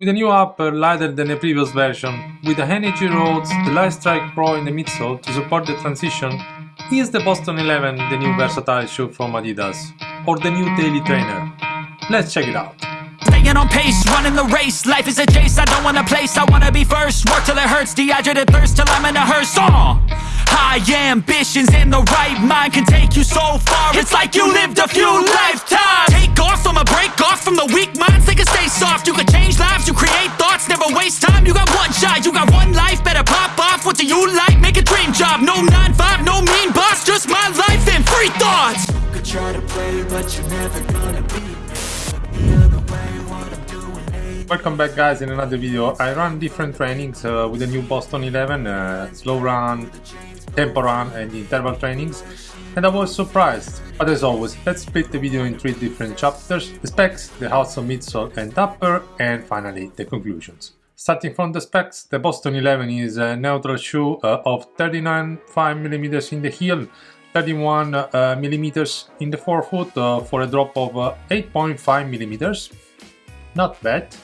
With a new upper lighter than the previous version, with the Energy Rods, the Lightstrike Pro in the midsole to support the transition, is the Boston 11 the new versatile shoe from Adidas, or the new daily trainer? Let's check it out. Staying on pace, running the race. Life is a chase, I don't want a place. I wanna be first, work till it hurts. Dehydrated thirst till I'm in a hearse. Uh. High ambitions and the right mind Can take you so far. It's like you lived a few lifetimes. Take off, I'ma break from the weak minds They can stay soft, you can change lives You create thoughts, never waste time. You got one shot, you got one life. Better pop off, what do you like? Make a dream job. No 9-5, no mean boss Just my life and free thoughts. You could try to play, but you're never gonna beat me Welcome back guys in another video. I run different trainings uh, with the new Boston 11, uh, slow run, tempo run and interval trainings and I was surprised. But as always, let's split the video in three different chapters, the specs, the outsole, midsole and upper and finally the conclusions. Starting from the specs, the Boston 11 is a neutral shoe uh, of 39.5mm in the heel, 31mm uh, in the forefoot uh, for a drop of 8.5mm. Uh, Not bad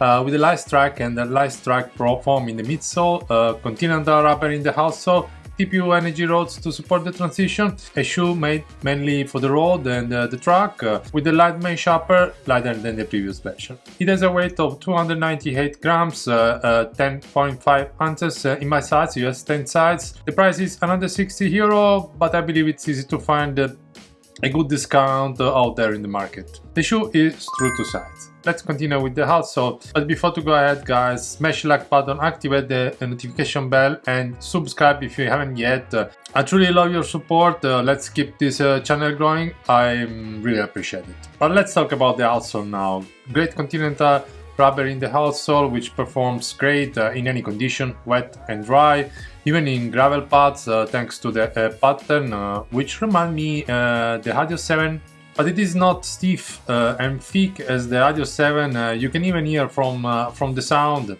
uh, with the Lightstrike and the Lightstrike Pro foam in the midsole, uh, Continental rubber in the outsole, TPU energy rods to support the transition, a shoe made mainly for the road and uh, the track, uh, with the light mesh upper lighter than the previous version. It has a weight of 298 grams, 10.5 uh, uh, ounces uh, in my size, US 10 size. The price is another 60 euro, but I believe it's easy to find a good discount out there in the market. The shoe is true to size. Let's continue with the outsole, but before to go ahead guys, smash the like button, activate the notification bell and subscribe if you haven't yet. I truly love your support, uh, let's keep this uh, channel growing, I really appreciate it. But let's talk about the outsole now. Great Continental rubber in the outsole which performs great uh, in any condition, wet and dry, even in gravel paths uh, thanks to the uh, pattern uh, which remind me uh, the Adios 7 but it is not stiff uh, and thick as the Adios 7, you can even hear from, from the sound.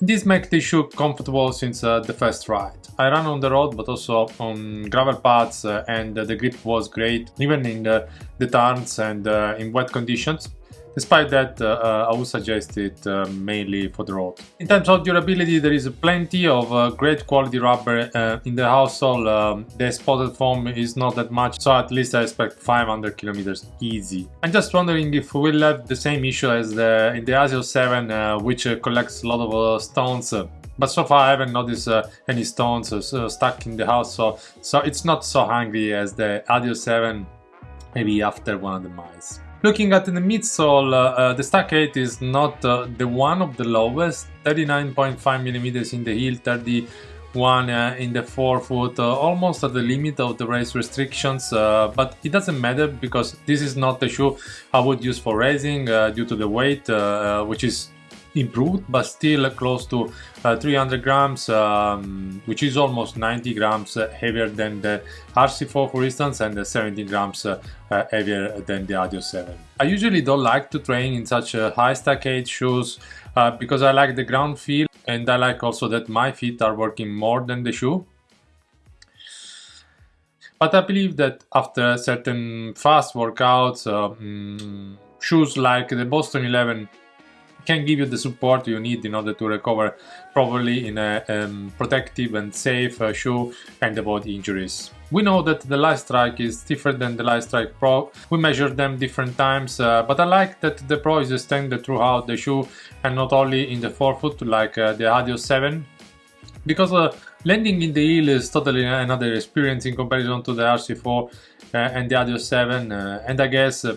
This makes the shoe comfortable since the first ride. I ran on the road but also on gravel paths uh, and the grip was great even in the, the turns and uh, in wet conditions. Despite that, uh, uh, I would suggest it uh, mainly for the road. In terms of durability, there is plenty of uh, great quality rubber uh, in the outsole. Um, the spotted foam is not that much, so at least I expect 500 kilometers easy. I'm just wondering if we'll have the same issue as the, in the Adios 7, uh, which collects a lot of stones but so far I haven't noticed uh, any stones uh, stuck in the house so so it's not so hungry as the Adios 7 maybe after one of the miles. Looking at the midsole, uh, uh, the stack height is not uh, the one of the lowest, 39.5 millimeters in the heel, 31 uh, in the forefoot, uh, almost at the limit of the race restrictions, uh, but it doesn't matter because this is not the shoe I would use for racing due to the weight, which is improved but still close to uh, 300 grams um, which is almost 90 grams uh, heavier than the RC4 for instance and 17 grams uh, uh, heavier than the Adios 7. I usually don't like to train in such high stack height shoes uh, because I like the ground feel and I like also that my feet are working more than the shoe but I believe that after certain fast workouts, um, shoes like the Boston 11 can give you the support you need in order to recover properly in a um, protective and safe uh, shoe and avoid injuries. We know that the Lightstrike is different than the Lightstrike Pro. We measured them different times, uh, but I like that the Pro is extended throughout the shoe and not only in the forefoot like uh, the Adios 7 because uh, landing in the heel is totally another experience in comparison to the RC4 uh, and the Adios 7 uh, and I guess uh,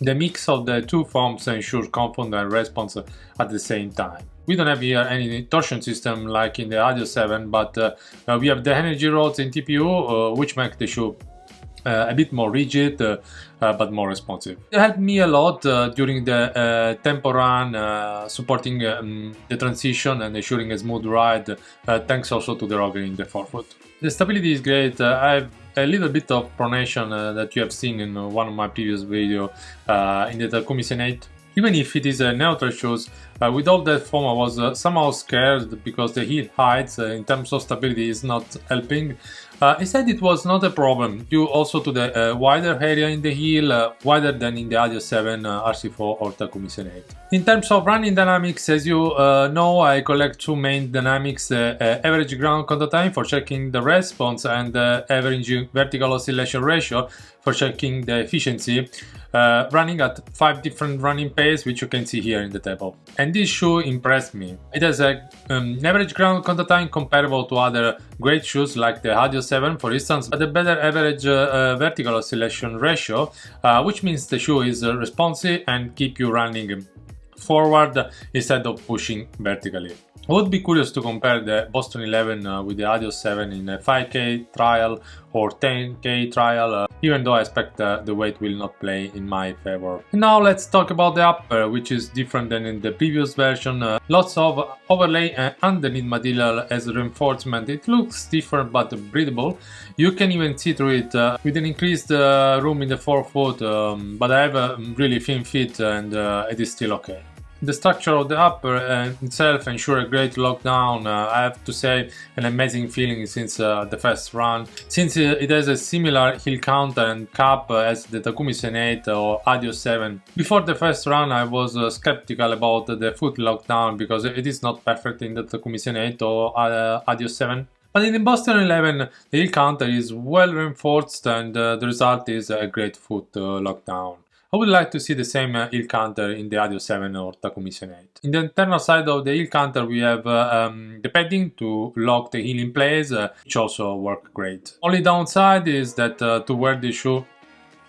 the mix of the two forms ensures and response at the same time. We don't have here any torsion system like in the Adios 7, but uh, we have the energy rods in TPU, uh, which make the shoe uh, a bit more rigid uh, uh, but more responsive. It helped me a lot during the tempo run, supporting um, the transition and ensuring a smooth ride, thanks also to the rocker in the forefoot. The stability is great. I have a little bit of pronation uh, that you have seen in uh, one of my previous videos uh, in the Takumi Sen8. Even if it is a neutral shoes, uh, with all that foam I was uh, somehow scared because the heel height uh, in terms of stability is not helping. Uh, he said it was not a problem due also to the uh, wider area in the heel, uh, wider than in the Adios 7, uh, RC4 or Takumi Sen 8. In terms of running dynamics, as you know, I collect two main dynamics, average ground contact time for checking the response and average vertical oscillation ratio for checking the efficiency, running at 5 different running pace which you can see here in the table. And this shoe impressed me. It has a um, average ground contact time comparable to other great shoes like the Adios 7 for instance, but a better average uh, uh, vertical oscillation ratio, uh, which means the shoe is uh, responsive and keep you running forward instead of pushing vertically. I would be curious to compare the Boston 11 uh, with the Adios 7 in a 5k trial or 10k trial, uh, even though I expect uh, the weight will not play in my favor. And now let's talk about the upper, which is different than in the previous version. Uh, lots of overlay and underneath material as reinforcement. It looks different but breathable. You can even see through it uh, with an increased uh, room in the forefoot, um, but I have a really thin feet and it is still okay. The structure of the upper uh, itself ensure a great lockdown. Uh, I have to say an amazing feeling since uh, the first run. Since it has a similar heel counter and cap as the Takumi Sen 8 or Adios 7. Before the first run I was uh, skeptical about the foot lockdown because it is not perfect in the Takumi Sen 8 or uh, Adios 7. But in the Boston 11 the heel counter is well reinforced and uh, the result is a great foot lockdown. I would like to see the same uh, heel counter in the Adios 7 or Takumi Sen 8. In the internal side of the heel counter we have uh, um, the padding to lock the heel in place, uh, which also work great. Only downside is that uh, to wear the shoe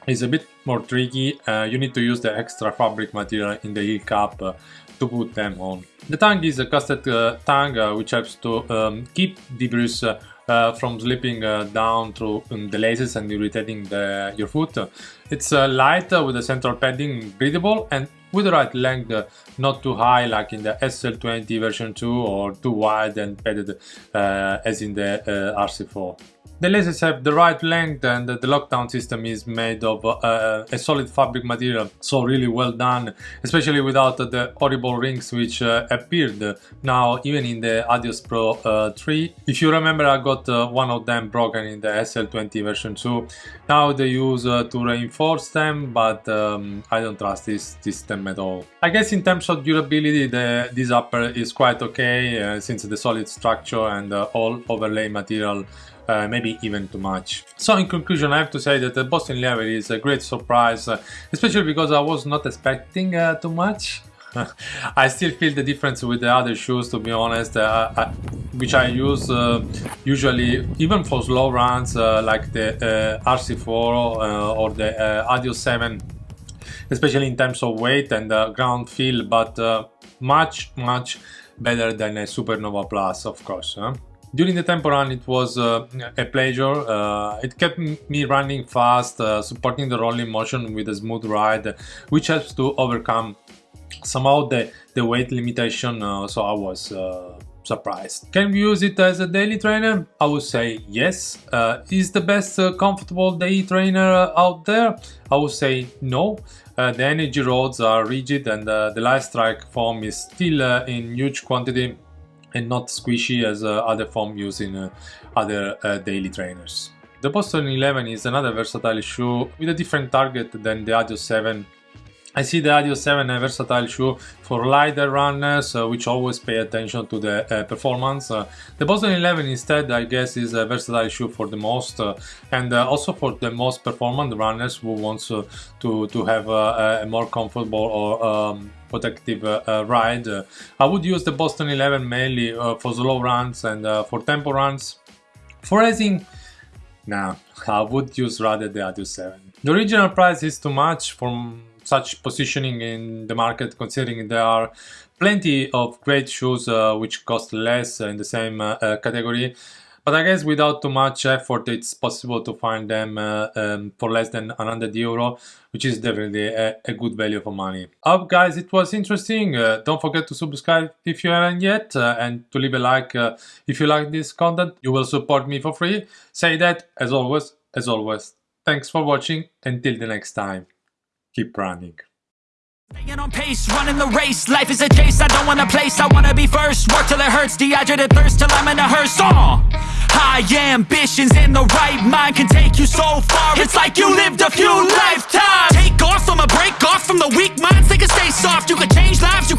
is a bit more tricky, uh, you need to use the extra fabric material in the heel cap uh, to put them on. The tongue is a casted tongue which helps to um, keep debris uh, from slipping uh, down through um, the laces and irritating the, your foot. It's uh, light with a central padding, breathable and with the right length, not too high like in the SL20 version 2 or too wide and padded as in the RC4. The lasers have the right length and the lockdown system is made of uh, a solid fabric material, so really well done, especially without the horrible rings which uh, appeared now even in the Adios Pro uh, 3. If you remember I got uh, one of them broken in the SL20 version 2. Now they use uh, to reinforce them, but um, I don't trust this system at all. I guess in terms of durability the, this upper is quite okay uh, since the solid structure and all overlay material uh, maybe even too much. So in conclusion I have to say that the Boston 11 is a great surprise, uh, especially because I was not expecting uh, too much. I still feel the difference with the other shoes to be honest, uh, I, which I use uh, usually even for slow runs like the RC4 or the Adios 7 especially in terms of weight and ground feel but much much better than a Supernova Plus of course. Huh? During the tempo run it was uh, a pleasure, uh, it kept me running fast, uh, supporting the rolling motion with a smooth ride, which helps to overcome somehow the, the weight limitation, uh, so I was uh, surprised. Can we use it as a daily trainer? I would say yes. Uh, is the best comfortable daily trainer out there? I would say no. the energy rods are rigid and the Light Strike foam is still in huge quantity and not squishy as uh, other foam used in uh, other uh, daily trainers. The Boston 11 is another versatile shoe with a different target than the Adios 7 I see the Adios 7 a versatile shoe for lighter runners uh, which always pay attention to the uh, performance. Uh, the Boston 11 instead I guess is a versatile shoe for the most and also for the most performant runners who wants to, to have a more comfortable or um, protective uh, uh, ride. Uh, I would use the Boston 11 mainly for slow runs and for tempo runs. For racing, nah, I would use rather the Adios 7. The original price is too much for such positioning in the market considering there are plenty of great shoes uh, which cost less in the same uh, category but I guess without too much effort, it's possible to find them uh, um, for less than 100 euro, which is definitely a, a good value for money. Hope guys, it was interesting. Uh, don't forget to subscribe if you haven't yet uh, and to leave a like uh, if you like this content. You will support me for free. Say that as always, as always. Thanks for watching. Until the next time, keep running. Staying on pace, running the race Life is a chase, I don't want a place I wanna be first, work till it hurts Dehydrated thirst till I'm in a hearse uh! High ambitions and the right mind can take you so far. It's like you lived a few lifetimes. Take off, I'ma break off from the weak minds. They can stay soft. You can change lives, you